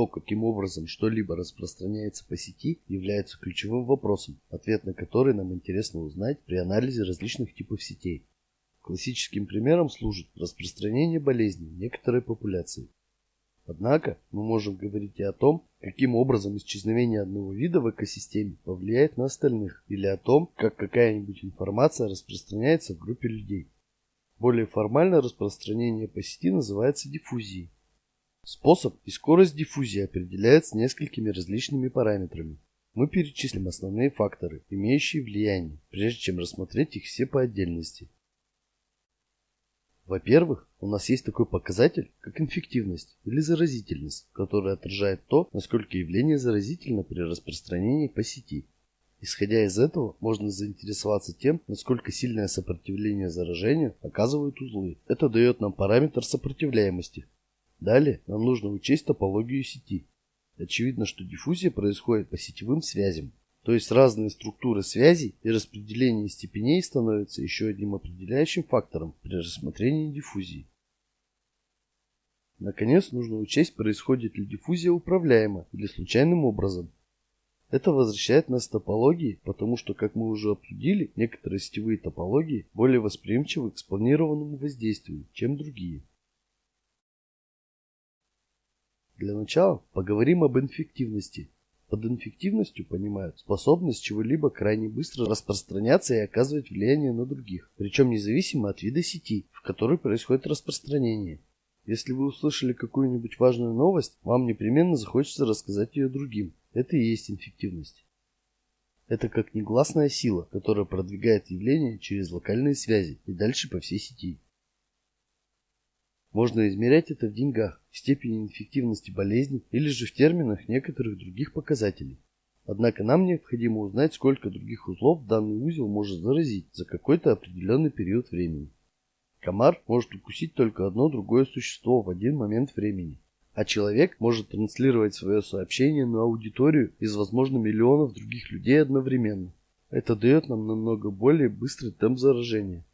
то, каким образом что-либо распространяется по сети, является ключевым вопросом, ответ на который нам интересно узнать при анализе различных типов сетей. Классическим примером служит распространение болезней некоторой популяции. Однако мы можем говорить и о том, каким образом исчезновение одного вида в экосистеме повлияет на остальных, или о том, как какая-нибудь информация распространяется в группе людей. Более формальное распространение по сети называется диффузией. Способ и скорость диффузии определяются несколькими различными параметрами. Мы перечислим основные факторы, имеющие влияние, прежде чем рассмотреть их все по отдельности. Во-первых, у нас есть такой показатель, как инфективность или заразительность, который отражает то, насколько явление заразительно при распространении по сети. Исходя из этого, можно заинтересоваться тем, насколько сильное сопротивление заражению оказывают узлы. Это дает нам параметр сопротивляемости. Далее нам нужно учесть топологию сети. Очевидно, что диффузия происходит по сетевым связям. То есть разные структуры связей и распределение степеней становятся еще одним определяющим фактором при рассмотрении диффузии. Наконец, нужно учесть, происходит ли диффузия управляемо или случайным образом. Это возвращает нас к топологии, потому что, как мы уже обсудили, некоторые сетевые топологии более восприимчивы к спланированному воздействию, чем другие. Для начала поговорим об инфективности – под инфективностью понимают способность чего-либо крайне быстро распространяться и оказывать влияние на других, причем независимо от вида сети, в которой происходит распространение. Если вы услышали какую-нибудь важную новость, вам непременно захочется рассказать ее другим. Это и есть инфективность. Это как негласная сила, которая продвигает явление через локальные связи и дальше по всей сети. Можно измерять это в деньгах, в степени инфективности болезни или же в терминах некоторых других показателей. Однако нам необходимо узнать, сколько других узлов данный узел может заразить за какой-то определенный период времени. Комар может укусить только одно другое существо в один момент времени, а человек может транслировать свое сообщение на аудиторию из, возможно, миллионов других людей одновременно. Это дает нам намного более быстрый темп заражения.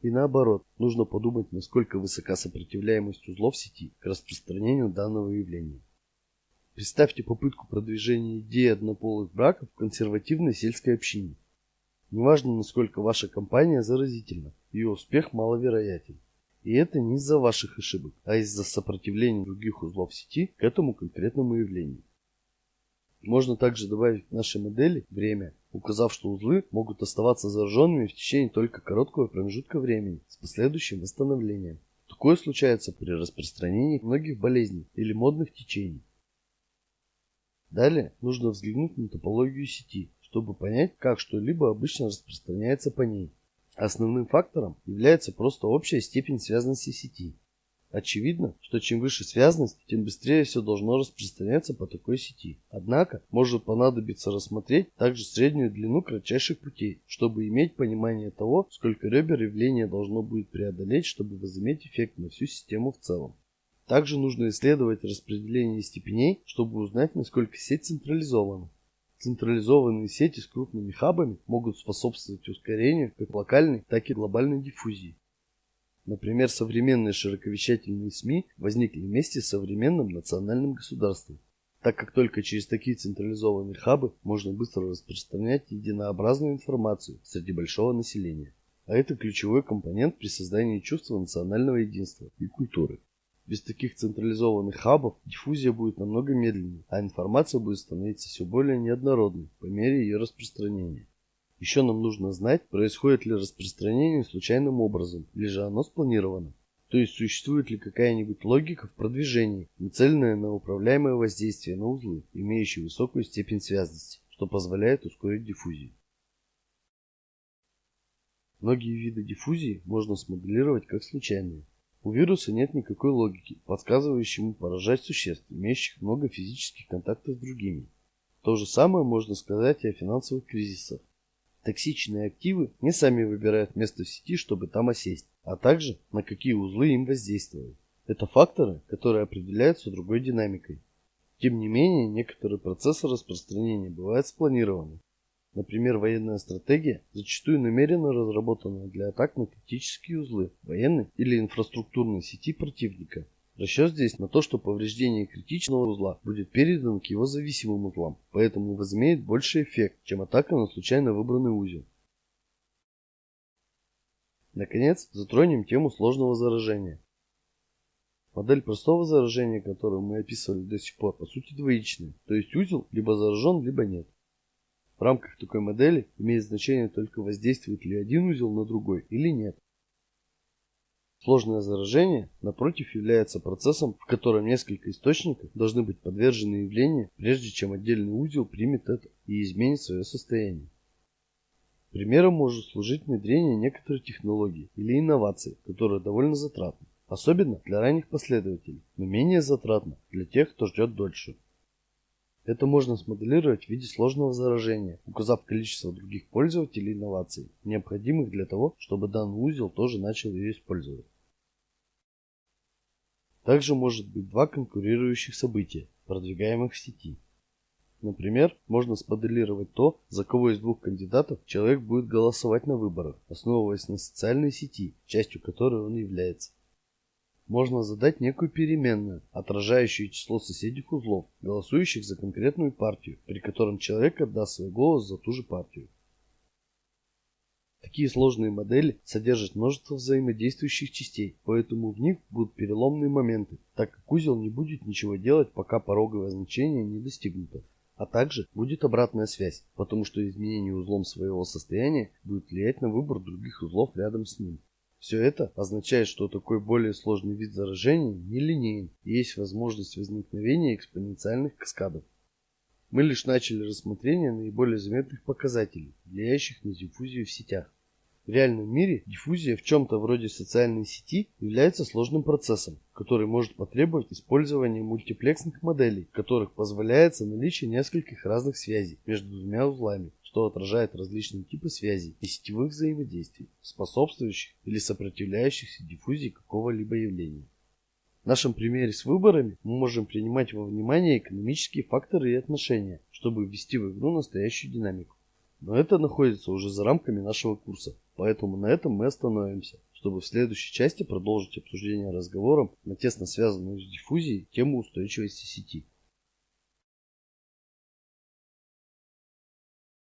И наоборот, нужно подумать, насколько высока сопротивляемость узлов сети к распространению данного явления. Представьте попытку продвижения идеи однополых браков в консервативной сельской общине. Неважно, насколько ваша компания заразительна, ее успех маловероятен. И это не из-за ваших ошибок, а из-за сопротивления других узлов сети к этому конкретному явлению. Можно также добавить к нашей модели время, указав, что узлы могут оставаться зараженными в течение только короткого промежутка времени с последующим восстановлением. Такое случается при распространении многих болезней или модных течений. Далее нужно взглянуть на топологию сети, чтобы понять, как что-либо обычно распространяется по ней. Основным фактором является просто общая степень связанности сети. Очевидно, что чем выше связность, тем быстрее все должно распространяться по такой сети. Однако, может понадобиться рассмотреть также среднюю длину кратчайших путей, чтобы иметь понимание того, сколько ребер явление должно будет преодолеть, чтобы возыметь эффект на всю систему в целом. Также нужно исследовать распределение степеней, чтобы узнать, насколько сеть централизована. Централизованные сети с крупными хабами могут способствовать ускорению как локальной, так и глобальной диффузии. Например, современные широковещательные СМИ возникли вместе с современным национальным государством, так как только через такие централизованные хабы можно быстро распространять единообразную информацию среди большого населения. А это ключевой компонент при создании чувства национального единства и культуры. Без таких централизованных хабов диффузия будет намного медленнее, а информация будет становиться все более неоднородной по мере ее распространения. Еще нам нужно знать, происходит ли распространение случайным образом, или же оно спланировано. То есть существует ли какая-нибудь логика в продвижении, нацеленная на управляемое воздействие на узлы, имеющие высокую степень связности, что позволяет ускорить диффузию. Многие виды диффузии можно смоделировать как случайные. У вируса нет никакой логики, подсказывающей ему поражать существ, имеющих много физических контактов с другими. То же самое можно сказать и о финансовых кризисах. Токсичные активы не сами выбирают место в сети, чтобы там осесть, а также на какие узлы им воздействовать. Это факторы, которые определяются другой динамикой. Тем не менее, некоторые процессы распространения бывают спланированы. Например, военная стратегия зачастую намеренно разработана для атак на критические узлы военной или инфраструктурной сети противника. Расчет здесь на то, что повреждение критичного узла будет передано к его зависимым узлам, поэтому возымеет больший эффект, чем атака на случайно выбранный узел. Наконец, затронем тему сложного заражения. Модель простого заражения, которую мы описывали до сих пор, по сути двоичная, то есть узел либо заражен, либо нет. В рамках такой модели имеет значение только воздействует ли один узел на другой или нет. Сложное заражение, напротив, является процессом, в котором несколько источников должны быть подвержены явлению, прежде чем отдельный узел примет это и изменит свое состояние. Примером может служить внедрение некоторой технологии или инновации, которая довольно затратна, особенно для ранних последователей, но менее затратна для тех, кто ждет дольше. Это можно смоделировать в виде сложного заражения, указав количество других пользователей инноваций, необходимых для того, чтобы данный узел тоже начал ее использовать. Также может быть два конкурирующих события, продвигаемых в сети. Например, можно смоделировать то, за кого из двух кандидатов человек будет голосовать на выборах, основываясь на социальной сети, частью которой он является можно задать некую переменную, отражающую число соседних узлов, голосующих за конкретную партию, при котором человек отдаст свой голос за ту же партию. Такие сложные модели содержат множество взаимодействующих частей, поэтому в них будут переломные моменты, так как узел не будет ничего делать, пока пороговое значение не достигнуто. А также будет обратная связь, потому что изменение узлом своего состояния будет влиять на выбор других узлов рядом с ним. Все это означает, что такой более сложный вид заражения нелинейен и есть возможность возникновения экспоненциальных каскадов. Мы лишь начали рассмотрение наиболее заметных показателей, влияющих на диффузию в сетях. В реальном мире диффузия в чем-то вроде социальной сети является сложным процессом, который может потребовать использования мультиплексных моделей, в которых позволяется наличие нескольких разных связей между двумя узлами, что отражает различные типы связей и сетевых взаимодействий, способствующих или сопротивляющихся диффузии какого-либо явления. В нашем примере с выборами мы можем принимать во внимание экономические факторы и отношения, чтобы ввести в игру настоящую динамику. Но это находится уже за рамками нашего курса, поэтому на этом мы остановимся, чтобы в следующей части продолжить обсуждение разговором на тесно связанную с диффузией тему устойчивости сети.